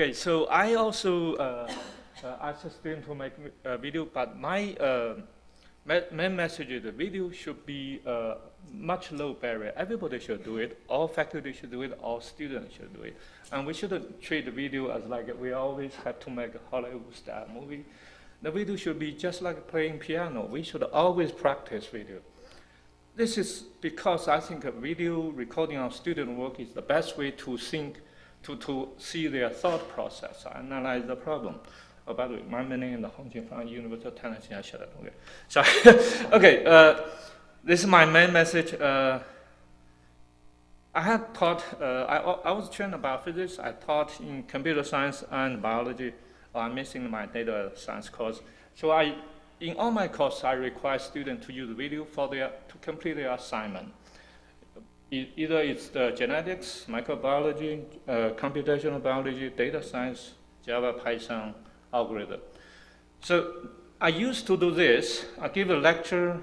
Okay, so I also uh, uh, ask a student to make a video, but my uh, main message is the video should be uh, much low barrier. Everybody should do it. All faculty should do it. All students should do it. And we shouldn't treat the video as like we always have to make a Hollywood style movie. The video should be just like playing piano. We should always practice video. This is because I think a video recording of student work is the best way to think to, to see their thought process, analyze the problem. Oh, by the way, my name is Hong Qin from University of Tennessee. I should have okay. Sorry. okay, uh, this is my main message. Uh, I had taught, uh, I, I was trained about physics. I taught in computer science and biology. Oh, I'm missing my data science course. So I, in all my courses, I require students to use video for their, to complete their assignment either it's the genetics, microbiology, uh, computational biology, data science, Java, Python, algorithm. So I used to do this. I give a lecture,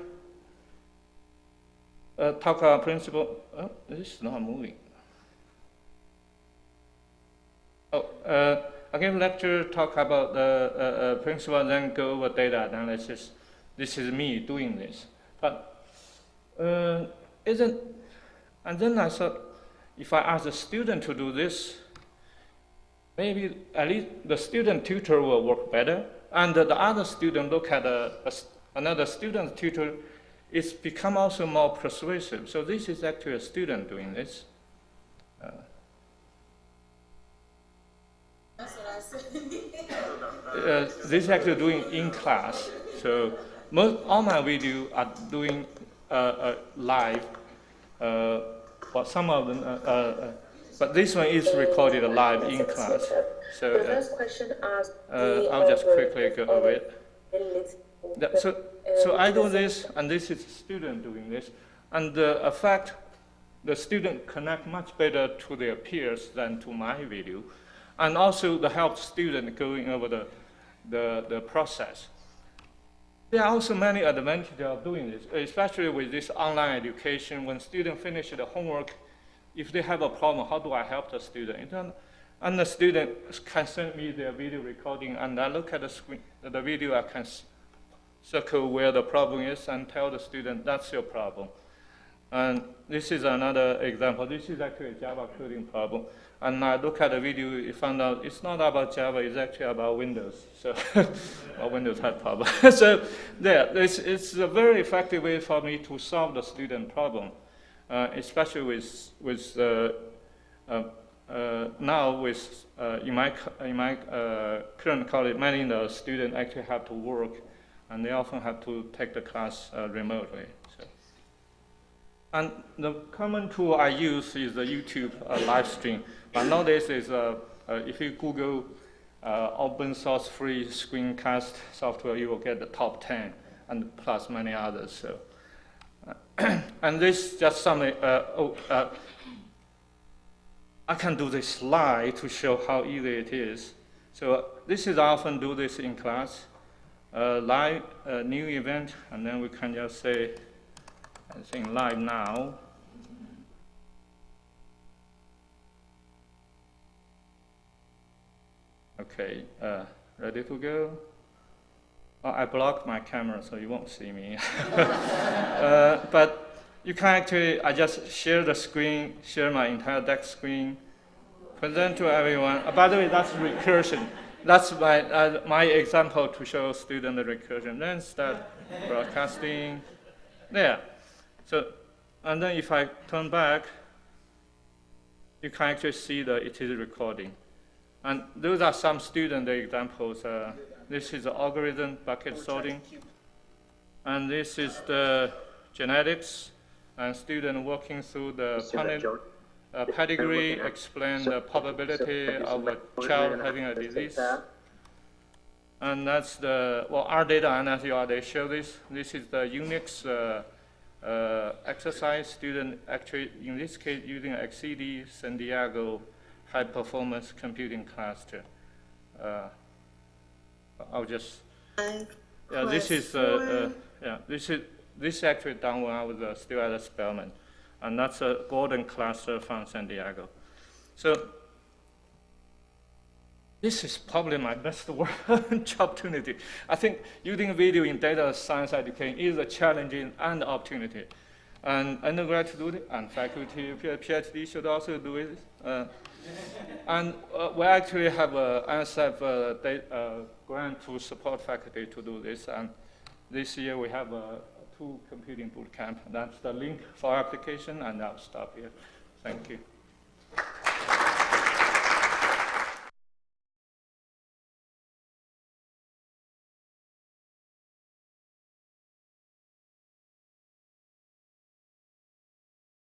uh, talk about principle. Oh, this is not moving. Oh, uh, I give a lecture, talk about the uh, uh, principle, then go over data analysis. This is me doing this. But uh, isn't and then I thought, if I ask the student to do this, maybe at least the student tutor will work better. And the other student look at a, a, another student tutor, it's become also more persuasive. So this is actually a student doing this. Uh, uh, this is actually doing in class. So most all my video are doing uh, uh live. Uh, but some of them, uh, uh, but this one is recorded live in class. So uh, I'll just quickly go over it. So, so I do this, and this is a student doing this, and the effect, the student connect much better to their peers than to my video, and also the help student going over the, the, the process. There are also many advantages of doing this, especially with this online education. When students finish the homework, if they have a problem, how do I help the student? And the student can send me their video recording, and I look at the screen, the video, I can circle where the problem is and tell the student that's your problem. And this is another example. This is actually a Java coding problem. And I look at the video, you found out it's not about Java, it's actually about Windows. So, a Windows had problem. so, there, it's, it's a very effective way for me to solve the student problem, uh, especially with, with uh, uh, uh now with, uh, in my, in my uh, current college, many of the students actually have to work, and they often have to take the class remotely. So. And the common tool I use is the YouTube uh, live stream. But nowadays, is, uh, uh, if you Google uh, open source free screencast software, you will get the top 10 and plus many others. So, and this just some, uh, oh, uh, I can do this slide to show how easy it is. So this is I often do this in class, live new event, and then we can just say, I think live now. Okay, uh, ready to go? Oh, I blocked my camera so you won't see me. uh, but you can actually, I just share the screen, share my entire deck screen, present to everyone. Uh, by the way, that's recursion. That's my, uh, my example to show student the recursion. Then start broadcasting. There. So, and then if I turn back, you can actually see that it is recording. And those are some student examples. Uh, this is the algorithm bucket sorting. And this is the genetics and student working through the uh, pedigree, explain the probability of a child having a disease. And that's the, well, our data and analysis, they show this. This is the Unix uh, uh, exercise student actually, in this case, using XSEDE San Diego high performance computing cluster. Uh, I'll just, yeah, this is, uh, uh, yeah, this is, this actually done when I was uh, still at Spelman. And that's a Gordon cluster from San Diego. So this is probably my best work opportunity. I think using video in data science education is a challenging and opportunity. And undergrad to do it, and faculty, PhD should also do it. Uh, and uh, we actually have a NSF uh, uh, grant to support faculty to do this. And this year we have two computing boot camp. That's the link for application, and I'll stop here. Thank you.